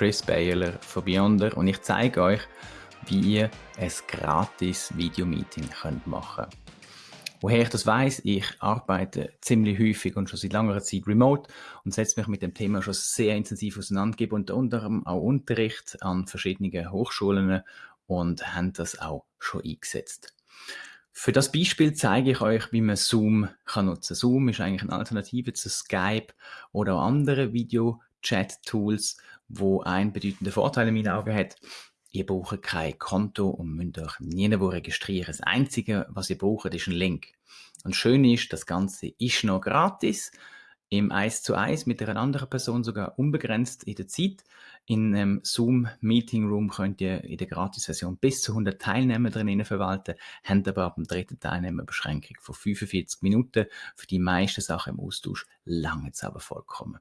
Chris Baylor von Beyonder und ich zeige euch, wie ihr ein gratis Videomeeting machen könnt. Woher ich das weiß, ich arbeite ziemlich häufig und schon seit langer Zeit remote und setze mich mit dem Thema schon sehr intensiv auseinander, gebe unter anderem auch Unterricht an verschiedenen Hochschulen und habe das auch schon eingesetzt. Für das Beispiel zeige ich euch, wie man Zoom kann nutzen. Zoom ist eigentlich eine Alternative zu Skype oder auch andere Video-Chat-Tools, wo ein bedeutender Vorteil in meinen Augen hat. Ihr braucht kein Konto und müsst euch nirgendwo registrieren. Das Einzige, was ihr braucht, ist ein Link. Und schön ist, das Ganze ist noch gratis im 1 zu 1 mit einer anderen Person sogar unbegrenzt in der Zeit. In einem Zoom Meeting Room könnt ihr in der Gratis-Version bis zu 100 Teilnehmer drinnen verwalten, habt aber ab dem dritten Teilnehmerbeschränkung von 45 Minuten. Für die meisten Sachen im Austausch lange es aber vollkommen.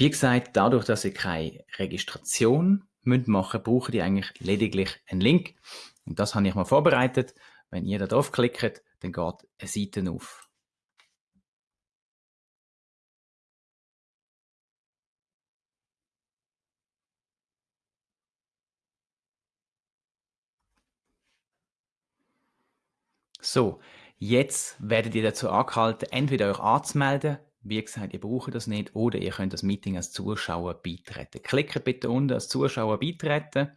Wie gesagt, dadurch, dass ihr keine Registration müsst machen, braucht ihr eigentlich lediglich einen Link. Und das habe ich mal vorbereitet. Wenn ihr da drauf klickt, dann geht eine Seite auf. So, jetzt werdet ihr dazu angehalten, entweder euch anzumelden, wie gesagt, ihr braucht das nicht, oder ihr könnt das Meeting als Zuschauer beitreten. Klickt bitte unten als Zuschauer beitreten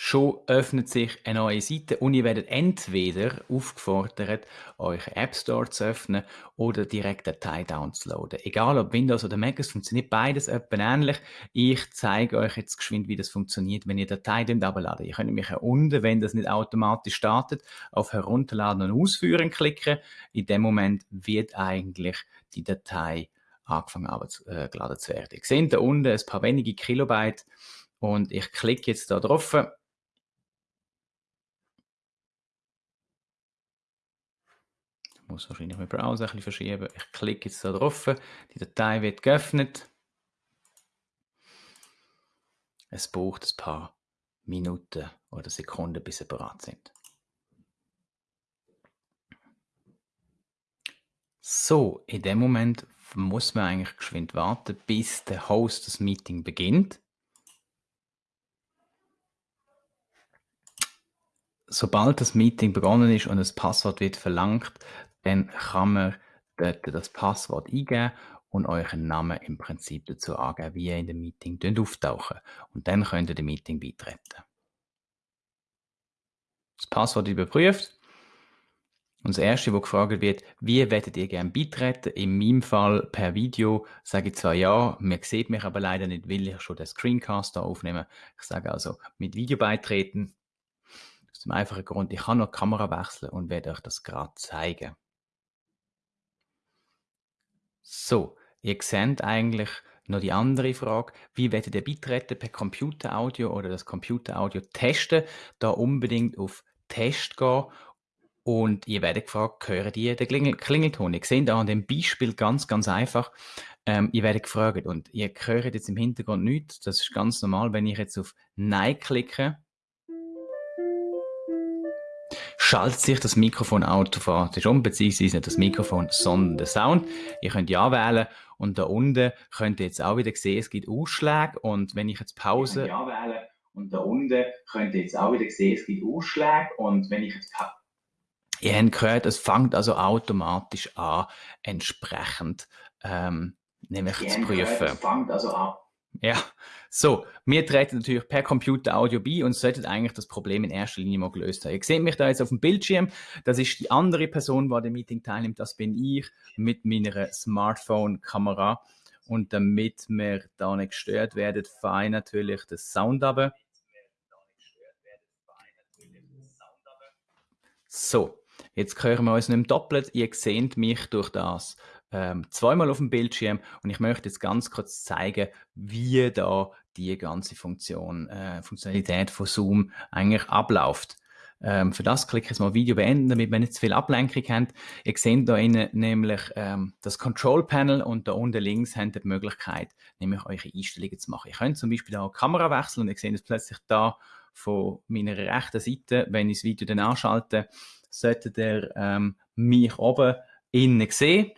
schon öffnet sich eine neue Seite und ihr werdet entweder aufgefordert, euren App Store zu öffnen oder direkt Datei downzuladen. Egal ob Windows oder Mac, es funktioniert beides etwa ähnlich. Ich zeige euch jetzt geschwind, wie das funktioniert, wenn ihr Datei abladen. Ihr könnt mich unten, wenn das nicht automatisch startet, auf Herunterladen und Ausführen klicken. In dem Moment wird eigentlich die Datei angefangen abgeladen äh, zu werden. Ihr seht da unten ein paar wenige Kilobyte und ich klicke jetzt da drauf muss wahrscheinlich meinen Browser ein bisschen verschieben. Ich klicke jetzt da drauf, die Datei wird geöffnet. Es braucht ein paar Minuten oder Sekunden, bis sie bereit sind. So, in dem Moment muss man eigentlich geschwind warten, bis der Host das Meeting beginnt. Sobald das Meeting begonnen ist und das Passwort wird verlangt, dann kann man dort das Passwort eingeben und euren Namen im Prinzip dazu angeben, wie ihr in dem Meeting auftauchen Und dann könnt ihr dem Meeting beitreten. Das Passwort überprüft. Und das erste, wo gefragt wird, wie werdet ihr gerne beitreten? In meinem Fall per Video sage ich zwar ja, man sieht mich aber leider nicht, weil ich schon den Screencast da aufnehme. Ich sage also mit Video beitreten. Aus dem einfachen Grund, ich kann noch die Kamera wechseln und werde euch das gerade zeigen. So, ihr seht eigentlich noch die andere Frage, wie werdet ihr beitreten per Computeraudio oder das Computeraudio testen? Da unbedingt auf Test gehen. Und ihr werdet gefragt, hören die den Klingel Klingelton? Ihr seht da an dem Beispiel ganz, ganz einfach, ähm, ihr werdet gefragt und ihr hört jetzt im Hintergrund nichts, das ist ganz normal, wenn ich jetzt auf Nein klicke, schaltet sich das Mikrofon automatisch um, beziehungsweise nicht das Mikrofon, sondern der Sound. Ihr könnt ja wählen. Und da unten könnt ihr jetzt auch wieder sehen, es gibt Ausschläge. Und wenn ich jetzt Pause... Ja wählen. Und da unten könnt ihr jetzt auch wieder sehen, es gibt Ausschläge. Und wenn ich jetzt Pause... Ihr habt gehört, es fängt also automatisch an, entsprechend ähm, nämlich zu prüfen. Gehört, es fängt also an ja, so, wir treten natürlich per Computer Audio bei und sollten eigentlich das Problem in erster Linie mal gelöst haben. Ihr seht mich da jetzt auf dem Bildschirm, das ist die andere Person, die an dem Meeting teilnimmt, das bin ich mit meiner Smartphone-Kamera und damit wir da nicht gestört werden, ich natürlich den Sound ab. So, jetzt hören wir uns nicht mehr doppelt, ihr seht mich durch das ähm, zweimal auf dem Bildschirm und ich möchte jetzt ganz kurz zeigen, wie da die ganze Funktion, äh, Funktionalität von Zoom eigentlich abläuft. Ähm, für das klicke ich jetzt mal Video beenden, damit wir nicht zu viel Ablenkung haben. Ihr seht da innen nämlich ähm, das Control Panel und da unten links habt ihr die Möglichkeit, nämlich eure Einstellungen zu machen. Ihr könnt zum Beispiel auch Kamera wechseln und ihr seht es plötzlich da von meiner rechten Seite, wenn ich das Video dann anschalte, solltet ihr ähm, mich oben innen sehen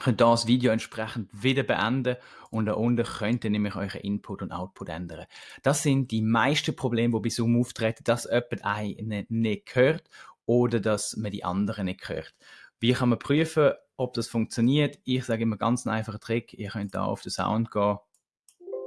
könnt das Video entsprechend wieder beenden und da unten könnt ihr nämlich euren Input und Output ändern. Das sind die meisten Probleme, die bei Zoom auftreten, dass jemand einen nicht hört oder dass man die anderen nicht hört. Wie kann man prüfen, ob das funktioniert? Ich sage immer ganz einen einfachen Trick. Ihr könnt da auf den Sound gehen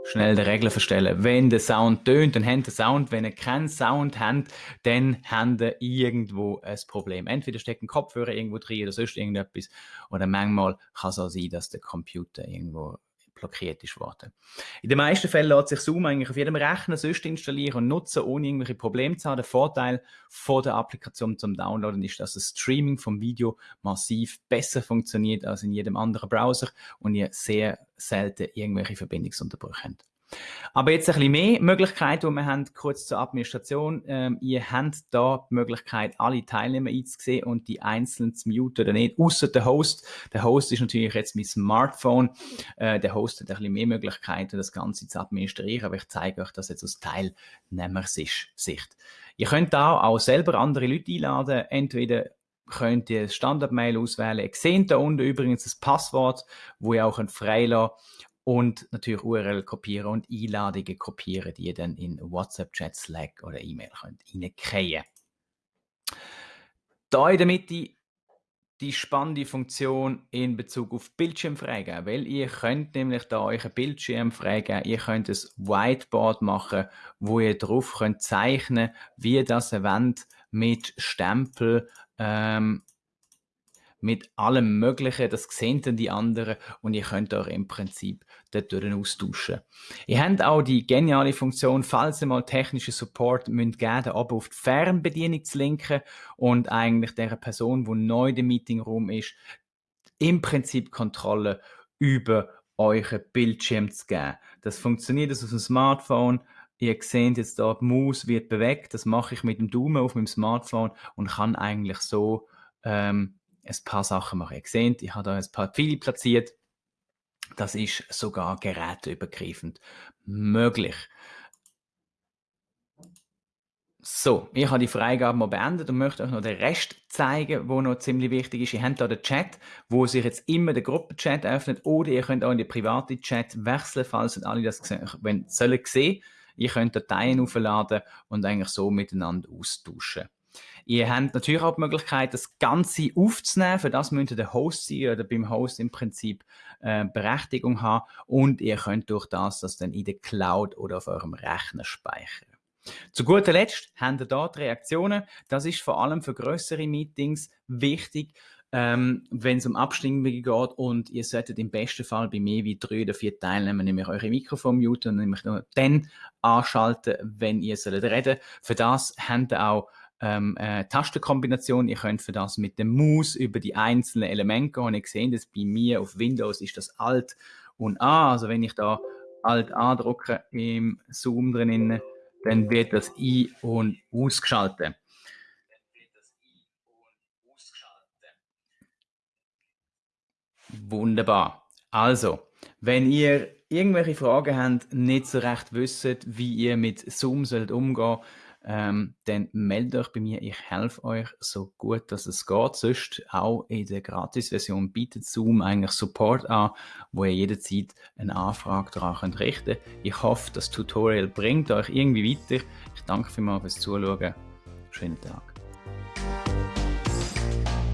schnell die Regeln verstellen. Wenn der Sound tönt, dann habt ihr Sound. Wenn ihr keinen Sound habt, dann habt ihr irgendwo ein Problem. Entweder steckt ein Kopfhörer irgendwo drin oder sonst irgendetwas. Oder manchmal kann es auch sein, dass der Computer irgendwo blockiert ist worden. In den meisten Fällen lässt sich Zoom eigentlich auf jedem Rechner sonst installieren und nutzen, ohne irgendwelche Probleme zu haben. Der Vorteil von der Applikation zum Downloaden ist, dass das Streaming vom Video massiv besser funktioniert als in jedem anderen Browser und ihr sehr selten irgendwelche Verbindungsunterbrüche habt. Aber jetzt ein bisschen mehr Möglichkeiten, die wir haben, kurz zur Administration. Ähm, ihr habt da die Möglichkeit, alle Teilnehmer einzusehen und die einzeln zu muten oder nicht, außer der Host. Der Host ist natürlich jetzt mein Smartphone. Äh, der Host hat ein bisschen mehr Möglichkeiten, das Ganze zu administrieren, aber ich zeige euch das jetzt aus Teilnehmersicht. Ihr könnt da auch selber andere Leute einladen, entweder könnt ihr das Standard-Mail auswählen. Ihr seht da unten übrigens das Passwort, wo ihr auch freilassen und natürlich URL kopieren und Einladungen kopieren, die ihr dann in WhatsApp, Chat, Slack oder E-Mail könnt reinkriegen. Da in der Mitte die spannende Funktion in Bezug auf Bildschirm weil ihr könnt nämlich da einen Bildschirm freigeben, ihr könnt ein Whiteboard machen, wo ihr drauf könnt zeichnen, wie das Event mit Stempel ähm, mit allem Möglichen, das sehen dann die anderen und ihr könnt euch im Prinzip dort austauschen. Ihr habt auch die geniale Funktion, falls ihr mal technischen Support müsst geben, aber auf die Fernbedienung zu linken und eigentlich der Person, die neu im Meetingraum ist, im Prinzip Kontrolle über euren Bildschirm zu geben. Das funktioniert auf dem Smartphone. Ihr seht jetzt da, die Maus wird bewegt. Das mache ich mit dem Daumen auf meinem Smartphone und kann eigentlich so ähm, ein paar Sachen machen. Ihr seht, ich habe da ein paar Pfeile platziert. Das ist sogar geräteübergreifend möglich. So, ich habe die Freigabe mal beendet und möchte euch noch den Rest zeigen, wo noch ziemlich wichtig ist. Ihr habt hier den Chat, wo sich jetzt immer der Gruppenchat öffnet oder ihr könnt auch in den privaten Chat wechseln, falls alle das wenn, sollen sehen. Ihr könnt Dateien aufladen und eigentlich so miteinander austauschen. Ihr habt natürlich auch die Möglichkeit, das Ganze aufzunehmen. Für das müsst ihr der Host sein oder beim Host im Prinzip äh, Berechtigung haben. Und ihr könnt durch das das dann in der Cloud oder auf eurem Rechner speichern. Zu guter Letzt haben ihr dort Reaktionen. Das ist vor allem für größere Meetings wichtig, ähm, wenn es um Abstimmungen geht und ihr solltet im besten Fall bei mehr wie drei oder vier Teilnehmern nämlich eure Mikrofon muten und nämlich nur dann anschalten, wenn ihr sollt reden. Für das habt ihr auch ähm, äh, Tastenkombination. Ihr könnt für das mit dem Maus über die einzelnen Elemente gehen. Ihr seht das bei mir auf Windows ist das Alt und A. Also wenn ich da Alt A drücke im Zoom drin, dann wird das I und ausgeschaltet. Wunderbar. Also, wenn ihr irgendwelche Fragen habt, nicht so recht wisst, wie ihr mit Zoom sollt umgehen ähm, dann meldet euch bei mir, ich helfe euch so gut, dass es geht. Sonst auch in der Gratis-Version bietet Zoom eigentlich Support an, wo ihr jederzeit eine Anfrage daran könnt richten Ich hoffe, das Tutorial bringt euch irgendwie weiter. Ich danke vielmals fürs Zuschauen. Schönen Tag.